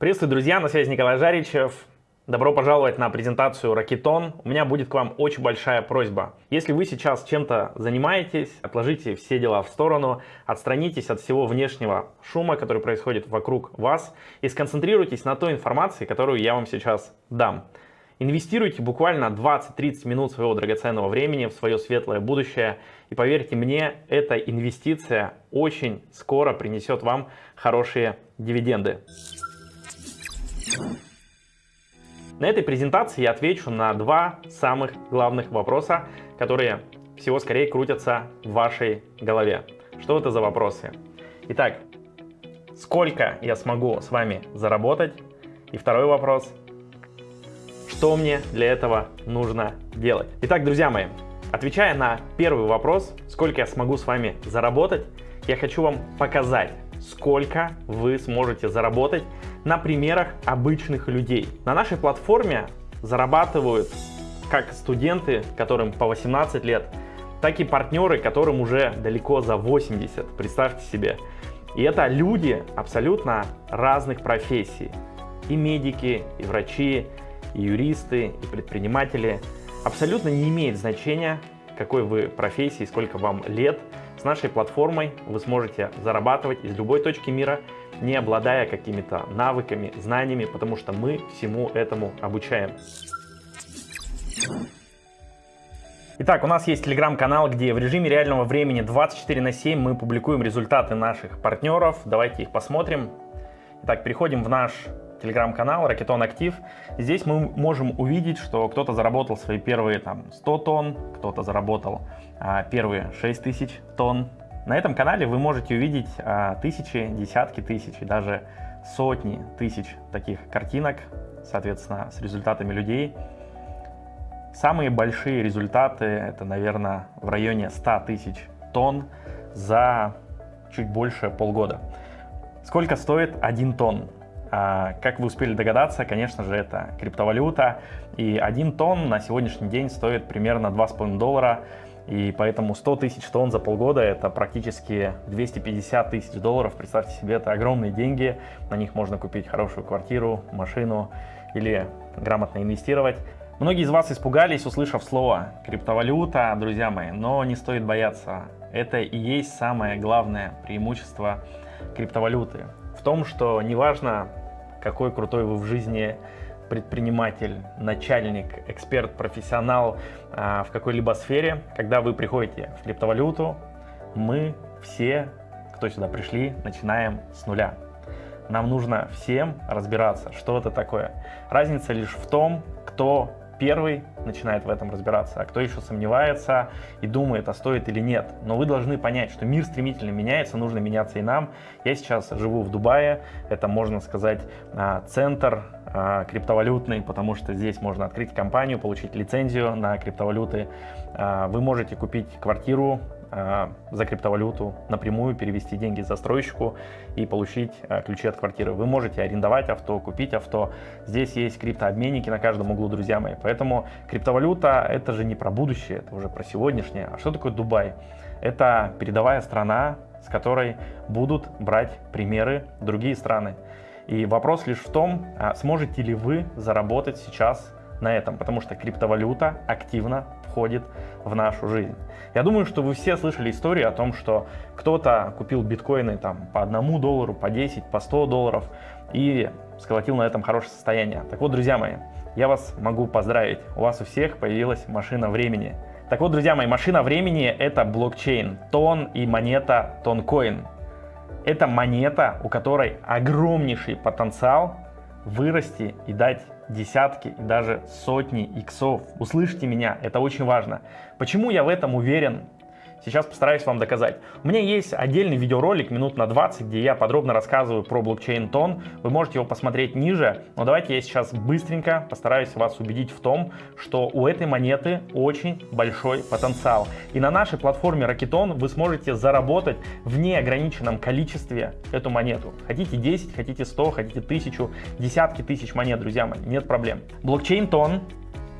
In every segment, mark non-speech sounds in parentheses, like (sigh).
Приветствую, друзья, на связи Николай Жаричев. Добро пожаловать на презентацию Ракетон. У меня будет к вам очень большая просьба. Если вы сейчас чем-то занимаетесь, отложите все дела в сторону, отстранитесь от всего внешнего шума, который происходит вокруг вас, и сконцентрируйтесь на той информации, которую я вам сейчас дам. Инвестируйте буквально 20-30 минут своего драгоценного времени в свое светлое будущее. И поверьте мне, эта инвестиция очень скоро принесет вам хорошие дивиденды. На этой презентации я отвечу на два самых главных вопроса, которые всего скорее крутятся в вашей голове. Что это за вопросы? Итак, сколько я смогу с вами заработать? И второй вопрос, что мне для этого нужно делать? Итак, друзья мои, отвечая на первый вопрос, сколько я смогу с вами заработать, я хочу вам показать, сколько вы сможете заработать на примерах обычных людей. На нашей платформе зарабатывают как студенты, которым по 18 лет, так и партнеры, которым уже далеко за 80, представьте себе. И это люди абсолютно разных профессий. И медики, и врачи, и юристы, и предприниматели. Абсолютно не имеет значения, какой вы профессии, сколько вам лет. С нашей платформой вы сможете зарабатывать из любой точки мира, не обладая какими-то навыками, знаниями, потому что мы всему этому обучаем. Итак, у нас есть телеграм-канал, где в режиме реального времени 24 на 7 мы публикуем результаты наших партнеров. Давайте их посмотрим. Итак, переходим в наш телеграм-канал Ракетон Актив. Здесь мы можем увидеть, что кто-то заработал свои первые там 100 тонн, кто-то заработал а, первые 6 тысяч тонн. На этом канале вы можете увидеть а, тысячи, десятки тысяч и даже сотни тысяч таких картинок, соответственно, с результатами людей. Самые большие результаты это, наверное, в районе 100 тысяч тонн за чуть больше полгода. Сколько стоит 1 тонн? А, как вы успели догадаться, конечно же, это криптовалюта. И 1 тонн на сегодняшний день стоит примерно 2,5 доллара. И поэтому 100 тысяч тонн за полгода это практически 250 тысяч долларов. Представьте себе, это огромные деньги. На них можно купить хорошую квартиру, машину или грамотно инвестировать. Многие из вас испугались, услышав слово криптовалюта, друзья мои, но не стоит бояться. Это и есть самое главное преимущество криптовалюты. В том, что неважно, какой крутой вы в жизни предприниматель, начальник, эксперт, профессионал а, в какой-либо сфере, когда вы приходите в криптовалюту, мы все, кто сюда пришли, начинаем с нуля. Нам нужно всем разбираться, что это такое. Разница лишь в том, кто первый начинает в этом разбираться, а кто еще сомневается и думает, а стоит или нет. Но вы должны понять, что мир стремительно меняется, нужно меняться и нам. Я сейчас живу в Дубае, это, можно сказать, а, центр а, криптовалютный, потому что здесь можно открыть компанию, получить лицензию на криптовалюты. А, вы можете купить квартиру за криптовалюту напрямую перевести деньги застройщику и получить а, ключи от квартиры. Вы можете арендовать авто, купить авто. Здесь есть криптообменники на каждом углу, друзья мои. Поэтому криптовалюта это же не про будущее, это уже про сегодняшнее. А что такое Дубай? Это передовая страна, с которой будут брать примеры другие страны. И вопрос лишь в том, сможете ли вы заработать сейчас на этом, потому что криптовалюта активно входит в нашу жизнь. Я думаю, что вы все слышали историю о том, что кто-то купил биткоины там по одному доллару, по 10, по 100 долларов и сколотил на этом хорошее состояние. Так вот, друзья мои, я вас могу поздравить, у вас у всех появилась машина времени. Так вот, друзья мои, машина времени это блокчейн, тон и монета тонкоин. Это монета, у которой огромнейший потенциал вырасти и дать десятки и даже сотни иксов. Услышьте меня, это очень важно. Почему я в этом уверен? Сейчас постараюсь вам доказать. У меня есть отдельный видеоролик минут на 20, где я подробно рассказываю про блокчейн Тон. Вы можете его посмотреть ниже, но давайте я сейчас быстренько постараюсь вас убедить в том, что у этой монеты очень большой потенциал. И на нашей платформе Ракетон вы сможете заработать в неограниченном количестве эту монету. Хотите 10, хотите 100, хотите 1000, десятки тысяч монет, друзья мои, нет проблем. Блокчейн Тон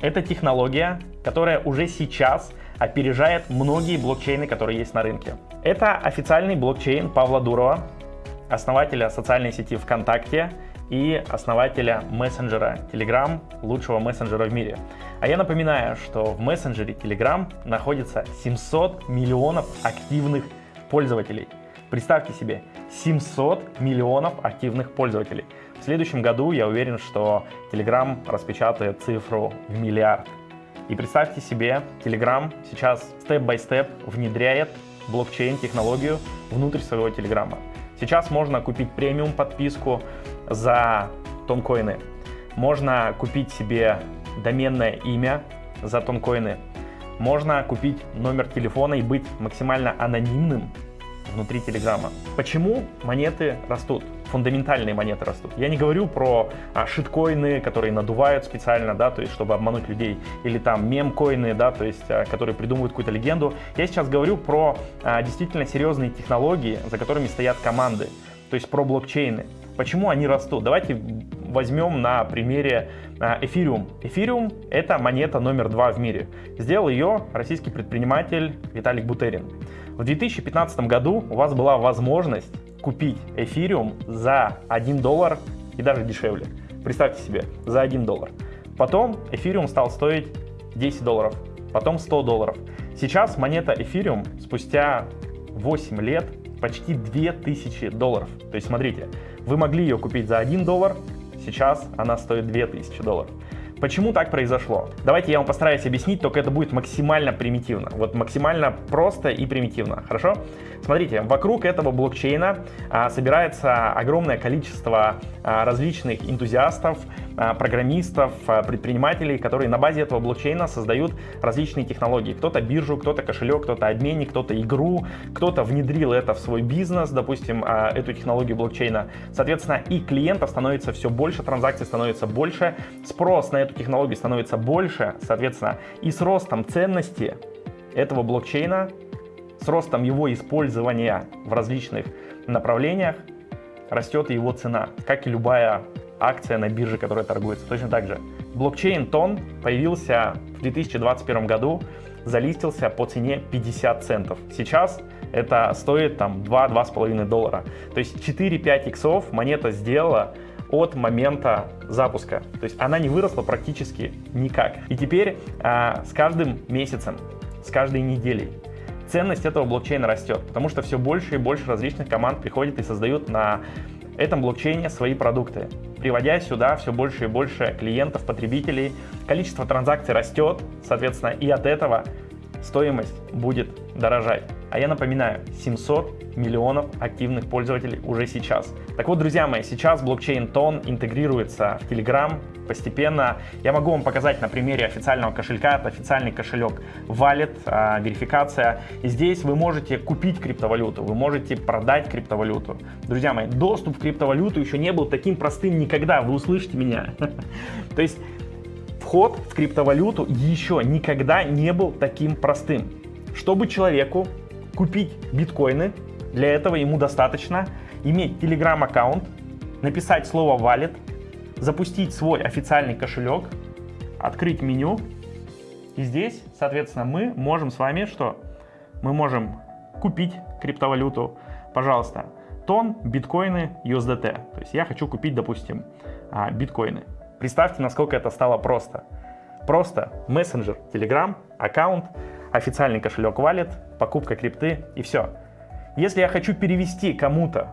это технология, которая уже сейчас опережает многие блокчейны, которые есть на рынке. Это официальный блокчейн Павла Дурова, основателя социальной сети ВКонтакте и основателя мессенджера Telegram, лучшего мессенджера в мире. А я напоминаю, что в мессенджере Telegram находится 700 миллионов активных пользователей. Представьте себе, 700 миллионов активных пользователей. В следующем году я уверен, что Telegram распечатает цифру в миллиард. И представьте себе, Telegram сейчас степ-бай-степ внедряет блокчейн-технологию внутрь своего Телеграма. Сейчас можно купить премиум подписку за тонкоины. Можно купить себе доменное имя за тонкоины. Можно купить номер телефона и быть максимально анонимным внутри Телеграма. Почему монеты растут? Фундаментальные монеты растут. Я не говорю про а, шиткоины, которые надувают специально, да, то есть чтобы обмануть людей, или там мемкоины, да, то есть а, которые придумывают какую-то легенду. Я сейчас говорю про а, действительно серьезные технологии, за которыми стоят команды, то есть про блокчейны. Почему они растут? Давайте возьмем на примере эфириум. Эфириум — это монета номер два в мире. Сделал ее российский предприниматель Виталик Бутерин. В 2015 году у вас была возможность купить эфириум за 1 доллар и даже дешевле. Представьте себе, за 1 доллар. Потом эфириум стал стоить 10 долларов, потом 100 долларов. Сейчас монета эфириум спустя 8 лет почти 2000 долларов. То есть смотрите, вы могли ее купить за 1 доллар, сейчас она стоит 2000 долларов. Почему так произошло? Давайте я вам постараюсь объяснить, только это будет максимально примитивно. Вот максимально просто и примитивно, хорошо? Смотрите, вокруг этого блокчейна а, собирается огромное количество а, различных энтузиастов, а, программистов, предпринимателей, которые на базе этого блокчейна создают различные технологии. Кто-то биржу, кто-то кошелек, кто-то обменник, кто-то игру, кто-то внедрил это в свой бизнес, допустим, эту технологию блокчейна. Соответственно, и клиентов становится все больше, транзакций становится больше, спрос на эту технологию становится больше, соответственно, и с ростом ценности этого блокчейна, с ростом его использования в различных направлениях, растет и его цена, как и любая акция на бирже, которая торгуется. Точно так же. Блокчейн Тон появился в 2021 году, залистился по цене 50 центов. Сейчас это стоит там 2-2,5 доллара. То есть 4-5 иксов монета сделала от момента запуска. То есть она не выросла практически никак. И теперь а, с каждым месяцем, с каждой неделей ценность этого блокчейна растет, потому что все больше и больше различных команд приходят и создают на этом блокчейне свои продукты, приводя сюда все больше и больше клиентов, потребителей. Количество транзакций растет, соответственно, и от этого стоимость будет дорожать. А я напоминаю, 700 миллионов активных пользователей уже сейчас. Так вот, друзья мои, сейчас блокчейн Тон интегрируется в Telegram постепенно. Я могу вам показать на примере официального кошелька. Это официальный кошелек Wallet, а, верификация. И здесь вы можете купить криптовалюту, вы можете продать криптовалюту. Друзья мои, доступ в криптовалюту еще не был таким простым никогда, вы услышите меня. (laughs) То есть вход в криптовалюту еще никогда не был таким простым. Чтобы человеку купить биткоины, для этого ему достаточно иметь Telegram аккаунт, написать слово wallet, запустить свой официальный кошелек, открыть меню. И здесь, соответственно, мы можем с вами что? Мы можем купить криптовалюту, пожалуйста, тон, биткоины, USDT. То есть я хочу купить, допустим, а, биткоины. Представьте, насколько это стало просто. Просто мессенджер, Telegram, аккаунт, официальный кошелек Wallet, покупка крипты и все. Если я хочу перевести кому-то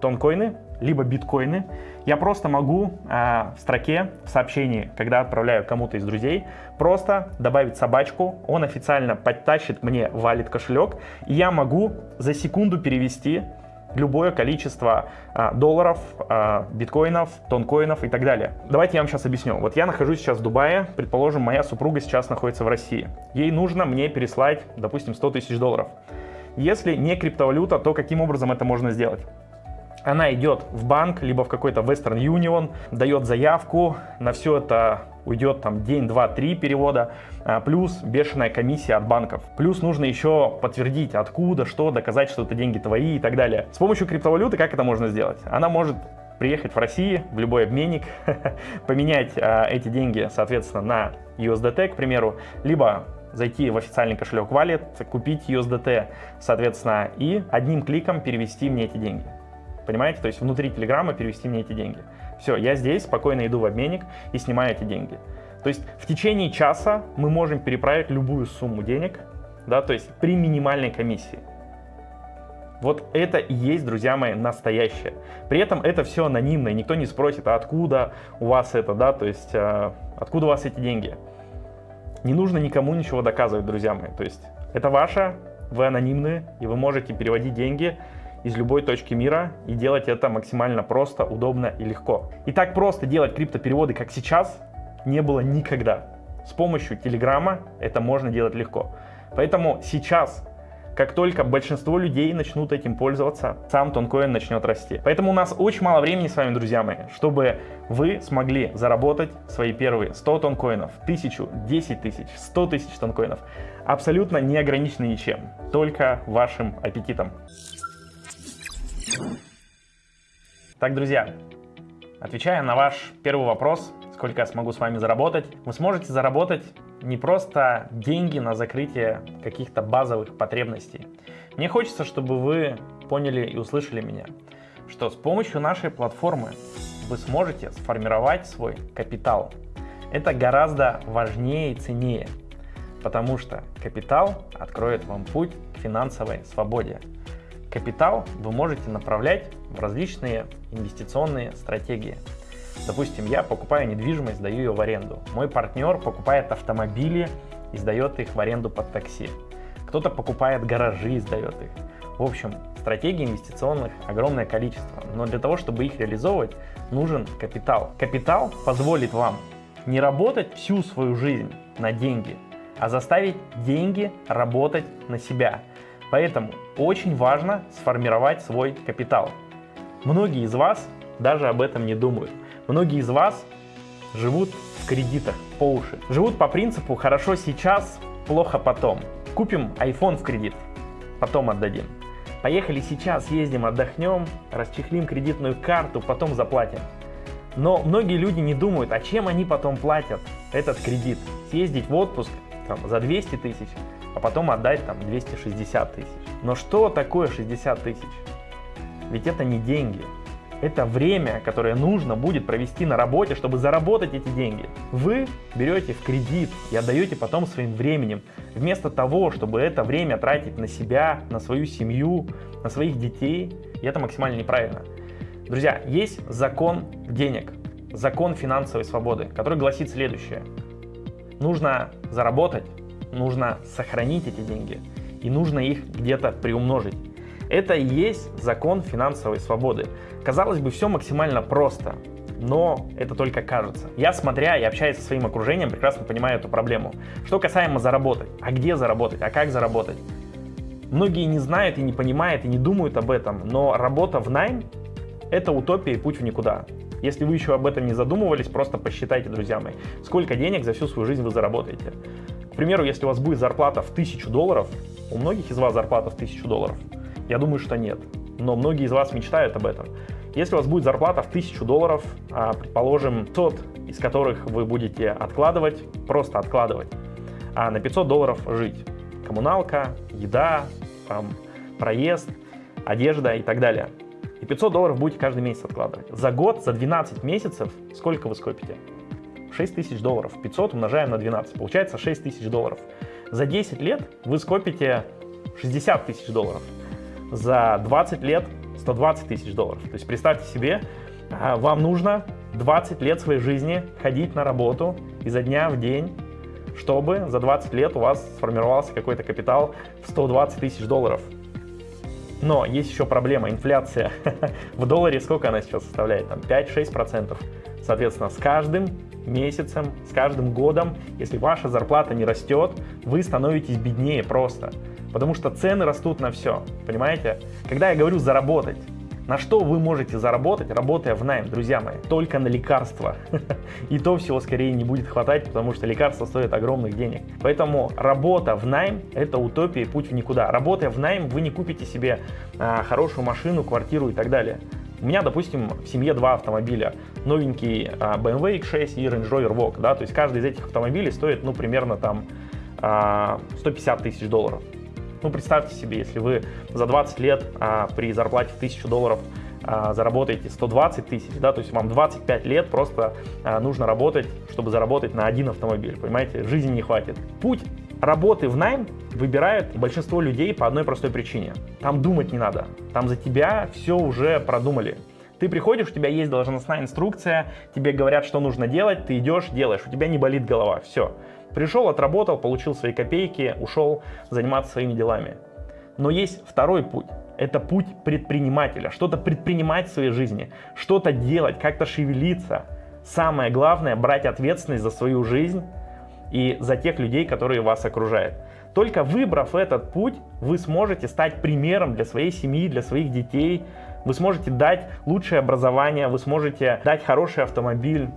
тонкоины, либо биткоины, я просто могу э, в строке, в сообщении, когда отправляю кому-то из друзей, просто добавить собачку, он официально подтащит мне валит кошелек, и я могу за секунду перевести любое количество а, долларов, а, биткоинов, тонкоинов и так далее. Давайте я вам сейчас объясню. Вот я нахожусь сейчас в Дубае, предположим, моя супруга сейчас находится в России. Ей нужно мне переслать, допустим, 100 тысяч долларов. Если не криптовалюта, то каким образом это можно сделать? Она идет в банк, либо в какой-то Western Union, дает заявку, на все это уйдет там день, два, три перевода, а, плюс бешеная комиссия от банков. Плюс нужно еще подтвердить, откуда, что, доказать, что это деньги твои и так далее. С помощью криптовалюты как это можно сделать? Она может приехать в Россию, в любой обменник, (laughs) поменять а, эти деньги, соответственно, на USDT, к примеру, либо зайти в официальный кошелек Wallet, купить USDT, соответственно, и одним кликом перевести мне эти деньги. Понимаете? То есть внутри Телеграма перевести мне эти деньги. Все, я здесь спокойно иду в обменник и снимаю эти деньги. То есть в течение часа мы можем переправить любую сумму денег, да, то есть при минимальной комиссии. Вот это и есть, друзья мои, настоящее. При этом это все анонимно, и никто не спросит, а откуда у вас это, да, то есть а, откуда у вас эти деньги. Не нужно никому ничего доказывать, друзья мои. То есть это ваше, вы анонимны, и вы можете переводить деньги из любой точки мира и делать это максимально просто, удобно и легко. И так просто делать крипто-переводы, как сейчас, не было никогда. С помощью Телеграма это можно делать легко. Поэтому сейчас как только большинство людей начнут этим пользоваться, сам тонкоин начнет расти. Поэтому у нас очень мало времени с вами, друзья мои, чтобы вы смогли заработать свои первые 100 тонкоинов, 1000, 10 тысяч, 100 тысяч тонкоинов. Абсолютно не ограничены ничем, только вашим аппетитом. Так, друзья, отвечая на ваш первый вопрос, сколько я смогу с вами заработать, вы сможете заработать не просто деньги на закрытие каких-то базовых потребностей. Мне хочется, чтобы вы поняли и услышали меня, что с помощью нашей платформы вы сможете сформировать свой капитал. Это гораздо важнее и ценнее, потому что капитал откроет вам путь к финансовой свободе. Капитал вы можете направлять в различные инвестиционные стратегии – Допустим, я покупаю недвижимость, сдаю ее в аренду. Мой партнер покупает автомобили и сдает их в аренду под такси. Кто-то покупает гаражи и сдает их. В общем, стратегий инвестиционных огромное количество, но для того, чтобы их реализовывать, нужен капитал. Капитал позволит вам не работать всю свою жизнь на деньги, а заставить деньги работать на себя. Поэтому очень важно сформировать свой капитал. Многие из вас даже об этом не думают. Многие из вас живут в кредитах по уши. Живут по принципу «хорошо сейчас, плохо потом». Купим iPhone в кредит, потом отдадим. Поехали сейчас, ездим, отдохнем, расчехлим кредитную карту, потом заплатим. Но многие люди не думают, а чем они потом платят этот кредит. Съездить в отпуск там, за 200 тысяч, а потом отдать там 260 тысяч. Но что такое 60 тысяч? Ведь это не деньги, это время, которое нужно будет провести на работе, чтобы заработать эти деньги. Вы берете в кредит и отдаете потом своим временем, вместо того, чтобы это время тратить на себя, на свою семью, на своих детей. И это максимально неправильно. Друзья, есть закон денег, закон финансовой свободы, который гласит следующее. Нужно заработать, нужно сохранить эти деньги и нужно их где-то приумножить. Это и есть закон финансовой свободы. Казалось бы, все максимально просто, но это только кажется. Я, смотря и общаясь со своим окружением, прекрасно понимаю эту проблему. Что касаемо заработать, а где заработать, а как заработать? Многие не знают и не понимают и не думают об этом, но работа в найм – это утопия и путь в никуда. Если вы еще об этом не задумывались, просто посчитайте, друзья мои, сколько денег за всю свою жизнь вы заработаете. К примеру, если у вас будет зарплата в 1000 долларов, у многих из вас зарплата в 1000 долларов – я думаю, что нет. Но многие из вас мечтают об этом. Если у вас будет зарплата в 1000 долларов, а, предположим, 500 из которых вы будете откладывать, просто откладывать, а на 500 долларов жить. Коммуналка, еда, там, проезд, одежда и так далее. И 500 долларов будете каждый месяц откладывать. За год, за 12 месяцев, сколько вы скопите? 6 тысяч долларов. 500 умножаем на 12, получается 6 тысяч долларов. За 10 лет вы скопите 60 тысяч долларов за 20 лет 120 тысяч долларов. То есть представьте себе, а, вам нужно 20 лет своей жизни ходить на работу изо дня в день, чтобы за 20 лет у вас сформировался какой-то капитал в 120 тысяч долларов. Но есть еще проблема, инфляция. (laughs) в долларе сколько она сейчас составляет? Там 5-6%. Соответственно, с каждым месяцем, с каждым годом, если ваша зарплата не растет, вы становитесь беднее просто. Потому что цены растут на все, понимаете? Когда я говорю заработать, на что вы можете заработать, работая в найм, друзья мои? Только на лекарства. (laughs) И то всего скорее не будет хватать, потому что лекарства стоят огромных денег. Поэтому работа в найм – это утопия и путь в никуда. Работая в найм, вы не купите себе а, хорошую машину, квартиру и так далее. У меня, допустим, в семье два автомобиля. Новенький а, BMW X6 и Range Rover Vogue. Да? То есть каждый из этих автомобилей стоит, ну, примерно там а, 150 тысяч долларов. Ну, представьте себе, если вы за 20 лет а, при зарплате в 1000 долларов а, заработаете 120 тысяч, да, то есть вам 25 лет просто а, нужно работать, чтобы заработать на один автомобиль, понимаете, жизни не хватит. Путь работы в найм выбирают большинство людей по одной простой причине. Там думать не надо, там за тебя все уже продумали. Ты приходишь, у тебя есть должностная инструкция, тебе говорят, что нужно делать, ты идешь, делаешь, у тебя не болит голова, все. Пришел, отработал, получил свои копейки, ушел заниматься своими делами. Но есть второй путь. Это путь предпринимателя. Что-то предпринимать в своей жизни, что-то делать, как-то шевелиться. Самое главное – брать ответственность за свою жизнь и за тех людей, которые вас окружают. Только выбрав этот путь, вы сможете стать примером для своей семьи, для своих детей. Вы сможете дать лучшее образование, вы сможете дать хороший автомобиль,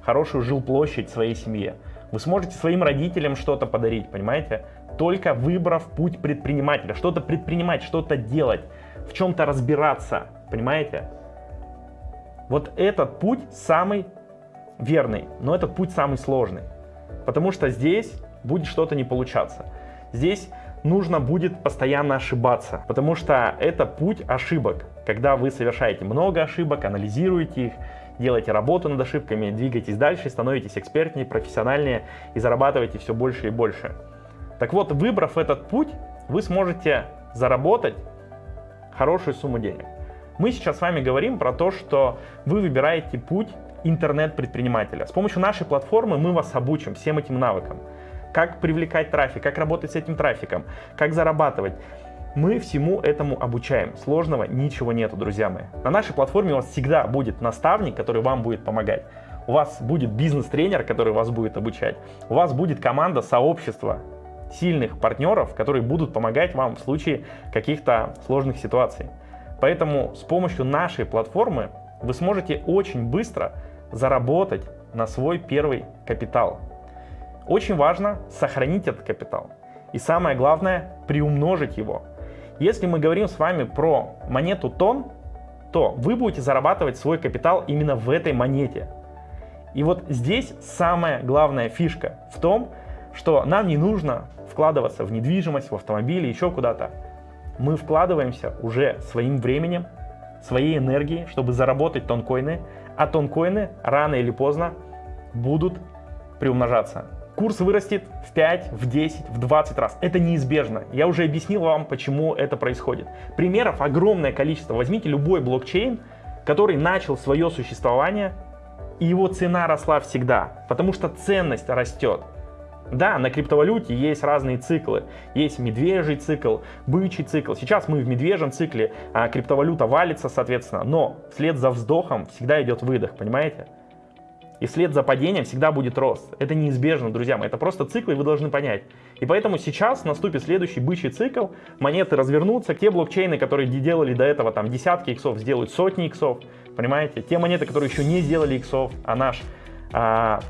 хорошую жилплощадь своей семье. Вы сможете своим родителям что-то подарить, понимаете? Только выбрав путь предпринимателя, что-то предпринимать, что-то делать, в чем-то разбираться, понимаете? Вот этот путь самый верный, но этот путь самый сложный. Потому что здесь будет что-то не получаться. Здесь нужно будет постоянно ошибаться, потому что это путь ошибок. Когда вы совершаете много ошибок, анализируете их, делаете работу над ошибками, двигаетесь дальше, становитесь экспертнее, профессиональнее и зарабатываете все больше и больше. Так вот, выбрав этот путь, вы сможете заработать хорошую сумму денег. Мы сейчас с вами говорим про то, что вы выбираете путь интернет-предпринимателя. С помощью нашей платформы мы вас обучим всем этим навыкам. Как привлекать трафик, как работать с этим трафиком, как зарабатывать. Мы всему этому обучаем. Сложного ничего нету, друзья мои. На нашей платформе у вас всегда будет наставник, который вам будет помогать. У вас будет бизнес-тренер, который вас будет обучать. У вас будет команда, сообщество сильных партнеров, которые будут помогать вам в случае каких-то сложных ситуаций. Поэтому с помощью нашей платформы вы сможете очень быстро заработать на свой первый капитал. Очень важно сохранить этот капитал. И самое главное, приумножить его. Если мы говорим с вами про монету тон, то вы будете зарабатывать свой капитал именно в этой монете. И вот здесь самая главная фишка в том, что нам не нужно вкладываться в недвижимость, в автомобили, еще куда-то. Мы вкладываемся уже своим временем, своей энергией, чтобы заработать тонкоины, а тонкоины рано или поздно будут приумножаться. Курс вырастет в 5, в 10, в 20 раз. Это неизбежно. Я уже объяснил вам, почему это происходит. Примеров огромное количество. Возьмите любой блокчейн, который начал свое существование, и его цена росла всегда, потому что ценность растет. Да, на криптовалюте есть разные циклы. Есть медвежий цикл, бычий цикл. Сейчас мы в медвежьем цикле, а криптовалюта валится, соответственно. Но вслед за вздохом всегда идет выдох, понимаете? И вслед за падением всегда будет рост. Это неизбежно, друзья мои. Это просто цикл, и вы должны понять. И поэтому сейчас наступит следующий бычий цикл. Монеты развернутся. Те блокчейны, которые делали до этого там десятки иксов, сделают сотни иксов. Понимаете? Те монеты, которые еще не сделали иксов, а наш а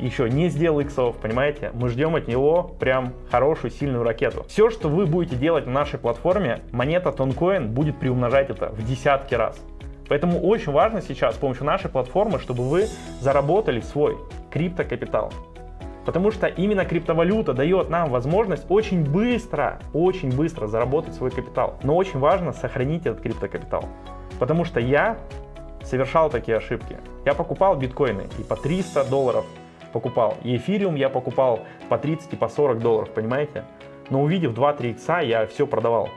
еще не сделал иксов, понимаете? Мы ждем от него прям хорошую, сильную ракету. Все, что вы будете делать на нашей платформе, монета Тонкоин будет приумножать это в десятки раз. Поэтому очень важно сейчас с помощью нашей платформы, чтобы вы заработали свой криптокапитал. Потому что именно криптовалюта дает нам возможность очень быстро, очень быстро заработать свой капитал. Но очень важно сохранить этот криптокапитал. Потому что я совершал такие ошибки. Я покупал биткоины и по 300 долларов покупал. И эфириум я покупал по 30 и по 40 долларов, понимаете? Но увидев 2-3 икса, я все продавал,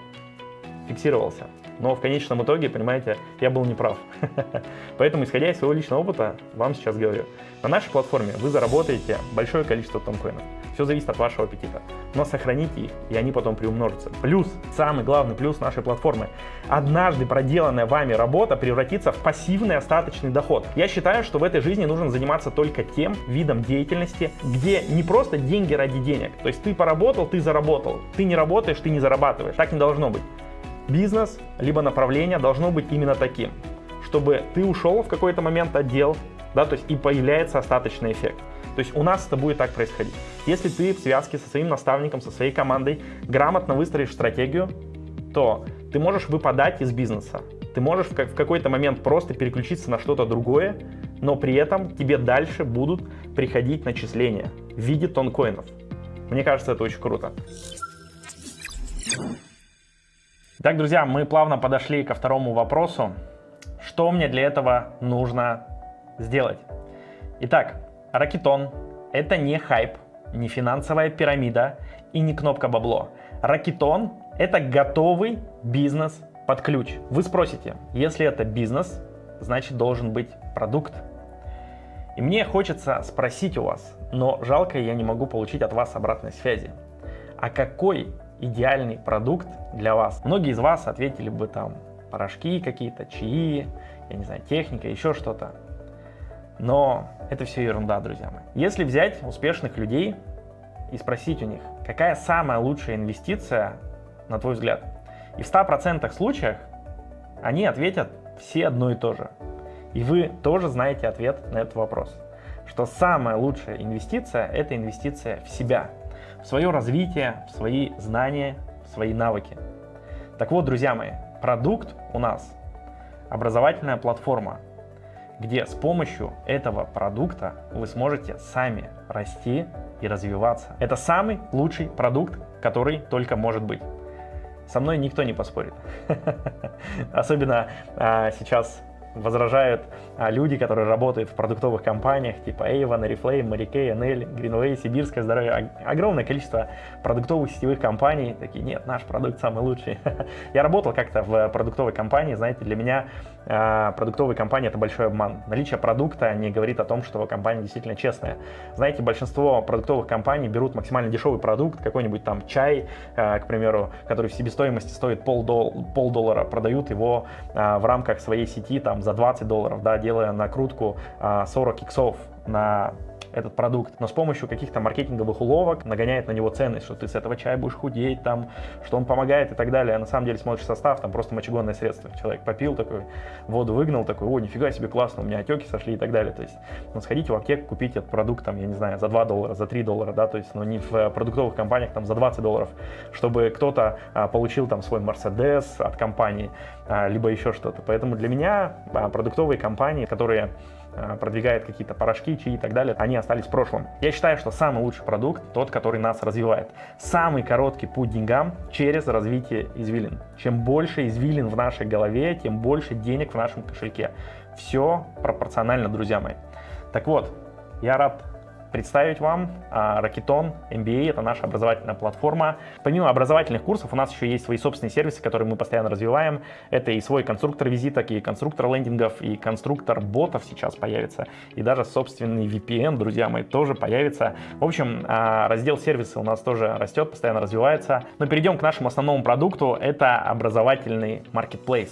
фиксировался. Но в конечном итоге, понимаете, я был неправ. (laughs) Поэтому, исходя из своего личного опыта, вам сейчас говорю. На нашей платформе вы заработаете большое количество тонкоинов. Все зависит от вашего аппетита. Но сохраните их, и они потом приумножатся. Плюс, самый главный плюс нашей платформы. Однажды проделанная вами работа превратится в пассивный остаточный доход. Я считаю, что в этой жизни нужно заниматься только тем видом деятельности, где не просто деньги ради денег. То есть ты поработал, ты заработал. Ты не работаешь, ты не зарабатываешь. Так не должно быть. Бизнес, либо направление должно быть именно таким, чтобы ты ушел в какой-то момент отдел, да, то есть и появляется остаточный эффект. То есть у нас это будет так происходить. Если ты в связке со своим наставником, со своей командой грамотно выстроишь стратегию, то ты можешь выпадать из бизнеса. Ты можешь в какой-то момент просто переключиться на что-то другое, но при этом тебе дальше будут приходить начисления в виде тонкоинов. Мне кажется, это очень круто. Так, друзья, мы плавно подошли ко второму вопросу. что мне для этого нужно сделать. Итак, Ракетон – это не хайп, не финансовая пирамида и не кнопка бабло. Ракетон – это готовый бизнес под ключ. Вы спросите, если это бизнес, значит должен быть продукт. И мне хочется спросить у вас, но жалко, я не могу получить от вас обратной связи. А какой идеальный продукт для вас? Многие из вас ответили бы там порошки какие-то, чаи, я не знаю, техника, еще что-то. Но это все ерунда, друзья мои. Если взять успешных людей и спросить у них, какая самая лучшая инвестиция, на твой взгляд, и в 100% случаях они ответят все одно и то же. И вы тоже знаете ответ на этот вопрос. Что самая лучшая инвестиция – это инвестиция в себя, в свое развитие, в свои знания, в свои навыки. Так вот, друзья мои, продукт у нас – образовательная платформа, где с помощью этого продукта вы сможете сами расти и развиваться. Это самый лучший продукт, который только может быть. Со мной никто не поспорит. (laughs) Особенно а, сейчас возражают а, люди, которые работают в продуктовых компаниях типа Avon, Oriflame, Mary Kay, NL, Greenway, Сибирское здоровье. Огромное количество продуктовых сетевых компаний такие, нет, наш продукт самый лучший. (laughs) Я работал как-то в продуктовой компании, знаете, для меня а, продуктовые компании это большой обман. Наличие продукта не говорит о том, что компания действительно честная. Знаете, большинство продуктовых компаний берут максимально дешевый продукт, какой-нибудь там чай, а, к примеру, который в себестоимости стоит полдоллара, пол продают его в рамках своей сети там за 20 долларов, да, делая накрутку 40 иксов на этот продукт, но с помощью каких-то маркетинговых уловок нагоняет на него ценность, что ты с этого чая будешь худеть, там, что он помогает и так далее. А на самом деле смотришь состав, там просто мочегонное средство. Человек попил такой, воду выгнал, такой, о, нифига себе, классно, у меня отеки сошли и так далее. То есть, ну, сходите в аптеку, купите этот продукт, там, я не знаю, за 2 доллара, за 3 доллара, да, то есть, ну, не в э, продуктовых компаниях, там, за 20 долларов, чтобы кто-то а, получил там свой Мерседес от компании, а, либо еще что-то. Поэтому для меня а, продуктовые компании, которые продвигает какие-то порошки, чаи и так далее, они остались в прошлом. Я считаю, что самый лучший продукт тот, который нас развивает. Самый короткий путь деньгам через развитие извилин. Чем больше извилин в нашей голове, тем больше денег в нашем кошельке. Все пропорционально, друзья мои. Так вот, я рад представить вам Ракетон MBA, это наша образовательная платформа. Помимо образовательных курсов у нас еще есть свои собственные сервисы, которые мы постоянно развиваем. Это и свой конструктор визиток, и конструктор лендингов, и конструктор ботов сейчас появится, и даже собственный VPN, друзья мои, тоже появится. В общем, а, раздел сервисы у нас тоже растет, постоянно развивается. Но перейдем к нашему основному продукту, это образовательный marketplace.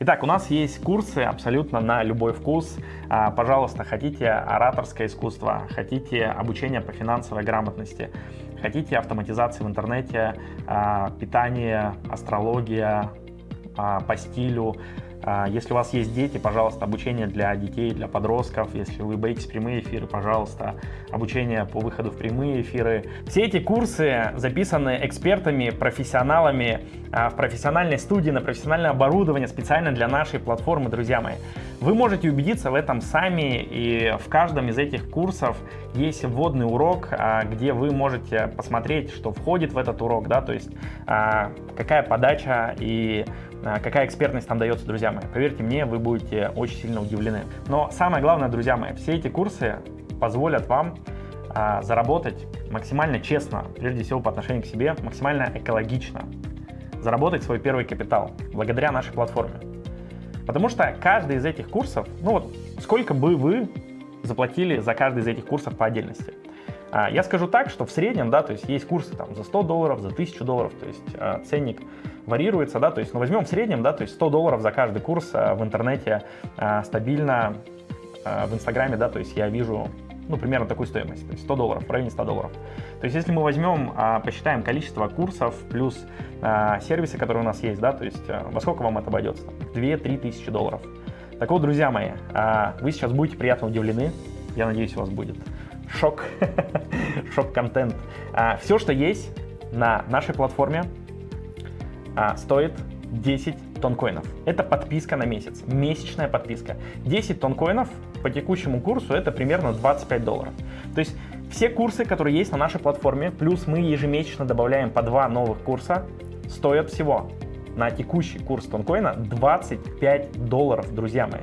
Итак, у нас есть курсы абсолютно на любой вкус. А, пожалуйста, хотите ораторское искусство, хотите обучение по финансовой грамотности, хотите автоматизации в интернете, а, питание, астрология а, по стилю, если у вас есть дети, пожалуйста, обучение для детей, для подростков. Если вы боитесь прямые эфиры, пожалуйста, обучение по выходу в прямые эфиры. Все эти курсы записаны экспертами, профессионалами а, в профессиональной студии, на профессиональное оборудование специально для нашей платформы, друзья мои. Вы можете убедиться в этом сами, и в каждом из этих курсов есть вводный урок, а, где вы можете посмотреть, что входит в этот урок, да, то есть какая подача и а, какая экспертность там дается, друзья мои. Поверьте мне, вы будете очень сильно удивлены. Но самое главное, друзья мои, все эти курсы позволят вам а, заработать максимально честно, прежде всего по отношению к себе, максимально экологично, заработать свой первый капитал благодаря нашей платформе. Потому что каждый из этих курсов, ну вот сколько бы вы заплатили за каждый из этих курсов по отдельности. А, я скажу так, что в среднем, да, то есть есть курсы там за 100 долларов, за 1000 долларов, то есть а, ценник варьируется, да, то есть, ну, возьмем в среднем, да, то есть 100 долларов за каждый курс а, в интернете стабильно в Инстаграме, да, то есть я вижу, ну, примерно такую стоимость, то есть 100 долларов, в районе 100 долларов. То есть если мы возьмем, посчитаем количество курсов плюс сервисы, которые у нас есть, да, то есть во сколько вам это обойдется? 2-3 тысячи долларов. Так вот, друзья мои, вы сейчас будете приятно удивлены, я надеюсь, у вас будет шок, (laughs) шок-контент. А, все, что есть на нашей платформе, а, стоит 10 тонкоинов. Это подписка на месяц, месячная подписка. 10 тонкоинов по текущему курсу это примерно 25 долларов. То есть все курсы, которые есть на нашей платформе, плюс мы ежемесячно добавляем по два новых курса, стоят всего на текущий курс тонкоина 25 долларов, друзья мои.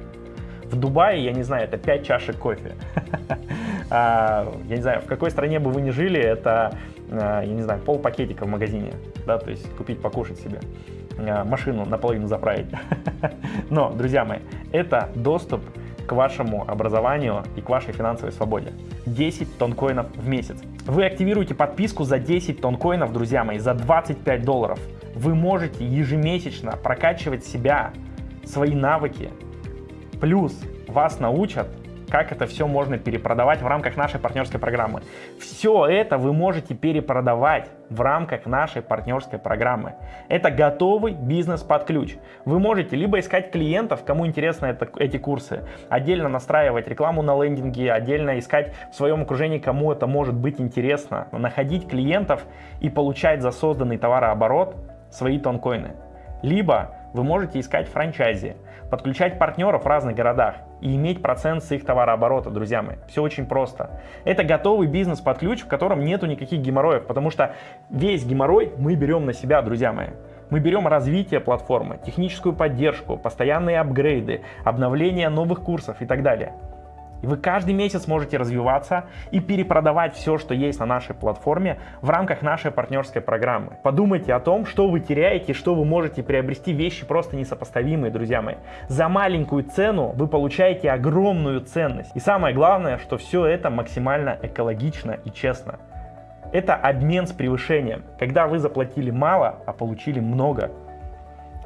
В Дубае, я не знаю, это 5 чашек кофе. (laughs) А, я не знаю, в какой стране бы вы ни жили, это, а, я не знаю, пол пакетика в магазине, да, то есть купить покушать себе, а, машину наполовину заправить. (laughs) Но, друзья мои, это доступ к вашему образованию и к вашей финансовой свободе. 10 тонн коинов в месяц. Вы активируете подписку за 10 тонн коинов, друзья мои, за 25 долларов. Вы можете ежемесячно прокачивать себя, свои навыки, Плюс вас научат, как это все можно перепродавать в рамках нашей партнерской программы. Все это вы можете перепродавать в рамках нашей партнерской программы. Это готовый бизнес под ключ. Вы можете либо искать клиентов, кому интересны это, эти курсы, отдельно настраивать рекламу на лендинге, отдельно искать в своем окружении, кому это может быть интересно, находить клиентов и получать за созданный товарооборот свои тонкоины. Либо вы можете искать франчайзи, подключать партнеров в разных городах и иметь процент с их товарооборота, друзья мои. Все очень просто. Это готовый бизнес под ключ, в котором нету никаких геморроев, потому что весь геморрой мы берем на себя, друзья мои. Мы берем развитие платформы, техническую поддержку, постоянные апгрейды, обновление новых курсов и так далее. И вы каждый месяц можете развиваться и перепродавать все, что есть на нашей платформе в рамках нашей партнерской программы. Подумайте о том, что вы теряете, что вы можете приобрести вещи просто несопоставимые, друзья мои. За маленькую цену вы получаете огромную ценность. И самое главное, что все это максимально экологично и честно. Это обмен с превышением, когда вы заплатили мало, а получили много.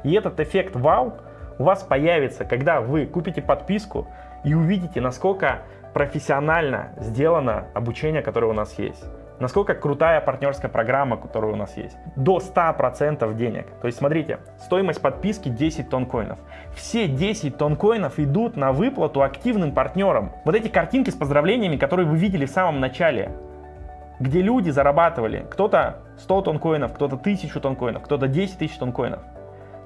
И этот эффект вау у вас появится, когда вы купите подписку, и увидите, насколько профессионально сделано обучение, которое у нас есть. Насколько крутая партнерская программа, которая у нас есть. До 100% денег. То есть смотрите, стоимость подписки 10 тонн коинов. Все 10 тонн коинов идут на выплату активным партнерам. Вот эти картинки с поздравлениями, которые вы видели в самом начале, где люди зарабатывали, кто-то 100 тонн коинов, кто-то 1000 тонн коинов, кто-то 10 тысяч тонн коинов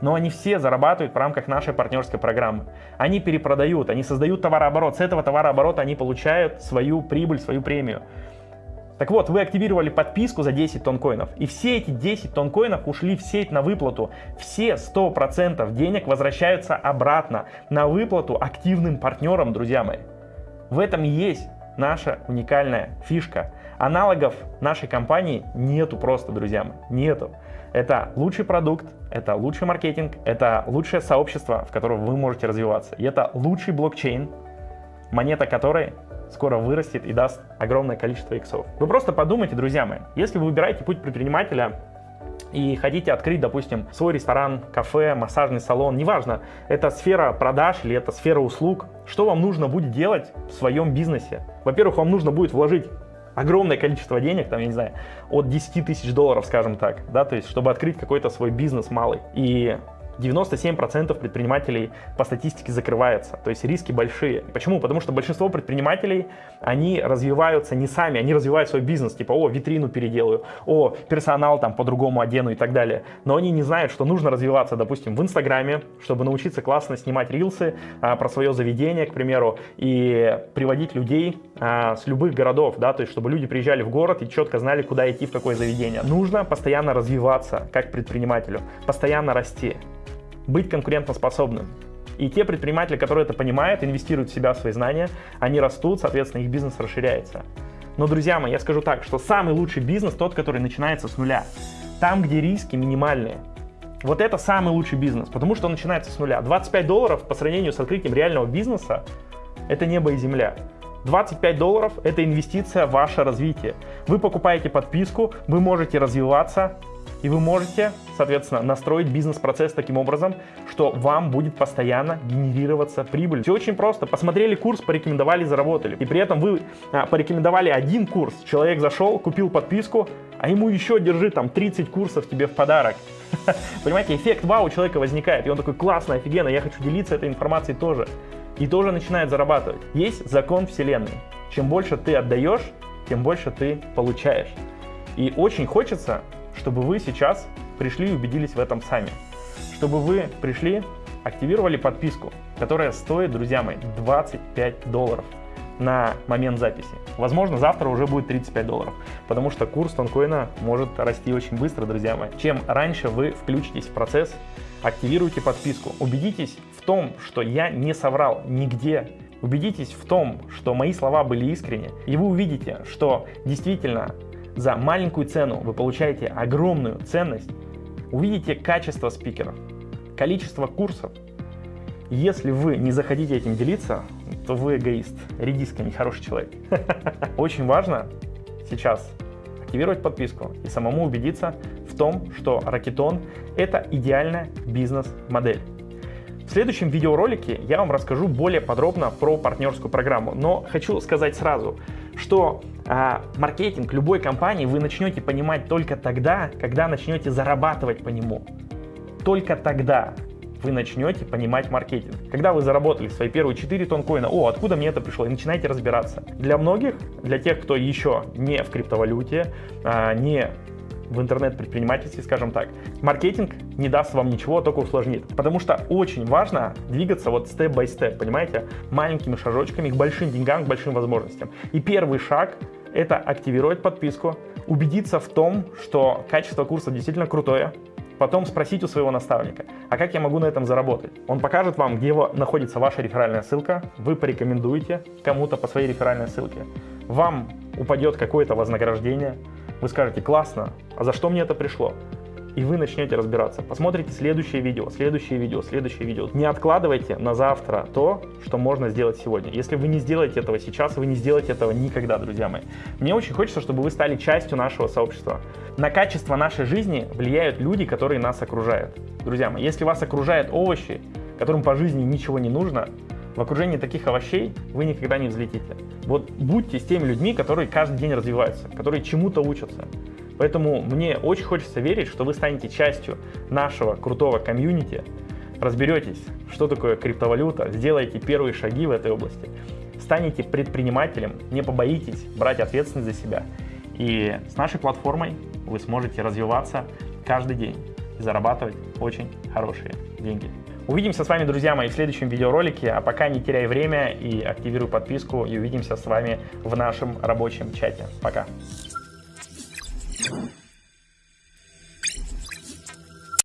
но они все зарабатывают в рамках нашей партнерской программы. Они перепродают, они создают товарооборот, с этого товарооборота они получают свою прибыль, свою премию. Так вот, вы активировали подписку за 10 тонн коинов, и все эти 10 тонн коинов ушли в сеть на выплату. Все 100% денег возвращаются обратно на выплату активным партнерам, друзья мои. В этом и есть наша уникальная фишка. Аналогов нашей компании нету просто, друзья мои, нету. Это лучший продукт, это лучший маркетинг, это лучшее сообщество, в котором вы можете развиваться. И это лучший блокчейн, монета которой скоро вырастет и даст огромное количество иксов. Вы просто подумайте, друзья мои, если вы выбираете путь предпринимателя, и хотите открыть, допустим, свой ресторан, кафе, массажный салон, неважно, это сфера продаж или это сфера услуг, что вам нужно будет делать в своем бизнесе? Во-первых, вам нужно будет вложить огромное количество денег, там, я не знаю, от 10 тысяч долларов, скажем так, да, то есть, чтобы открыть какой-то свой бизнес малый. И 97% предпринимателей по статистике закрывается, то есть риски большие. Почему? Потому что большинство предпринимателей, они развиваются не сами, они развивают свой бизнес, типа, о, витрину переделаю, о, персонал там по-другому одену и так далее. Но они не знают, что нужно развиваться, допустим, в Инстаграме, чтобы научиться классно снимать рилсы а, про свое заведение, к примеру, и приводить людей а, с любых городов, да, то есть чтобы люди приезжали в город и четко знали, куда идти, в какое заведение. Нужно постоянно развиваться как предпринимателю, постоянно расти быть конкурентоспособным. И те предприниматели, которые это понимают, инвестируют в себя, в свои знания, они растут, соответственно, их бизнес расширяется. Но, друзья мои, я скажу так, что самый лучший бизнес тот, который начинается с нуля. Там, где риски минимальные. Вот это самый лучший бизнес, потому что он начинается с нуля. 25 долларов по сравнению с открытием реального бизнеса – это небо и земля. 25 долларов – это инвестиция в ваше развитие. Вы покупаете подписку, вы можете развиваться, и вы можете, соответственно, настроить бизнес-процесс таким образом, что вам будет постоянно генерироваться прибыль. Все очень просто. Посмотрели курс, порекомендовали, заработали. И при этом вы а, порекомендовали один курс. Человек зашел, купил подписку, а ему еще держи там 30 курсов тебе в подарок. (laughs) Понимаете, эффект вау у человека возникает. И он такой, классно, офигенно, я хочу делиться этой информацией тоже. И тоже начинает зарабатывать. Есть закон вселенной. Чем больше ты отдаешь, тем больше ты получаешь. И очень хочется, чтобы вы сейчас пришли и убедились в этом сами. Чтобы вы пришли, активировали подписку, которая стоит, друзья мои, 25 долларов. на момент записи. Возможно, завтра уже будет 35 долларов, потому что курс тонкоина может расти очень быстро, друзья мои. Чем раньше вы включитесь в процесс, активируйте подписку, убедитесь том, что я не соврал нигде, убедитесь в том, что мои слова были искренни, и вы увидите, что действительно за маленькую цену вы получаете огромную ценность, увидите качество спикеров, количество курсов. Если вы не захотите этим делиться, то вы эгоист, редиска, нехороший человек. (laughs) Очень важно сейчас активировать подписку и самому убедиться в том, что Ракетон – это идеальная бизнес-модель. В следующем видеоролике я вам расскажу более подробно про партнерскую программу, но хочу сказать сразу, что а, маркетинг любой компании вы начнете понимать только тогда, когда начнете зарабатывать по нему. Только тогда вы начнете понимать маркетинг. Когда вы заработали свои первые 4 тонкоина, о, откуда мне это пришло, и начинаете разбираться. Для многих, для тех, кто еще не в криптовалюте, а, не в интернет-предпринимательстве, скажем так, маркетинг не даст вам ничего, а только усложнит. Потому что очень важно двигаться вот степ-бай-степ, понимаете, маленькими шажочками к большим деньгам, к большим возможностям. И первый шаг — это активировать подписку, убедиться в том, что качество курса действительно крутое, потом спросить у своего наставника, а как я могу на этом заработать? Он покажет вам, где находится ваша реферальная ссылка, вы порекомендуете кому-то по своей реферальной ссылке, вам упадет какое-то вознаграждение, вы скажете, классно, а за что мне это пришло? И вы начнете разбираться. Посмотрите следующее видео, следующее видео, следующее видео. Не откладывайте на завтра то, что можно сделать сегодня. Если вы не сделаете этого сейчас, вы не сделаете этого никогда, друзья мои. Мне очень хочется, чтобы вы стали частью нашего сообщества. На качество нашей жизни влияют люди, которые нас окружают. Друзья мои, если вас окружают овощи, которым по жизни ничего не нужно, в окружении таких овощей вы никогда не взлетите. Вот будьте с теми людьми, которые каждый день развиваются, которые чему-то учатся. Поэтому мне очень хочется верить, что вы станете частью нашего крутого комьюнити, разберетесь, что такое криптовалюта, сделаете первые шаги в этой области, станете предпринимателем, не побоитесь брать ответственность за себя. И с нашей платформой вы сможете развиваться каждый день и зарабатывать очень хорошие деньги. Увидимся с вами, друзья мои, в следующем видеоролике. А пока не теряй время и активируй подписку. И увидимся с вами в нашем рабочем чате. Пока. Thank you.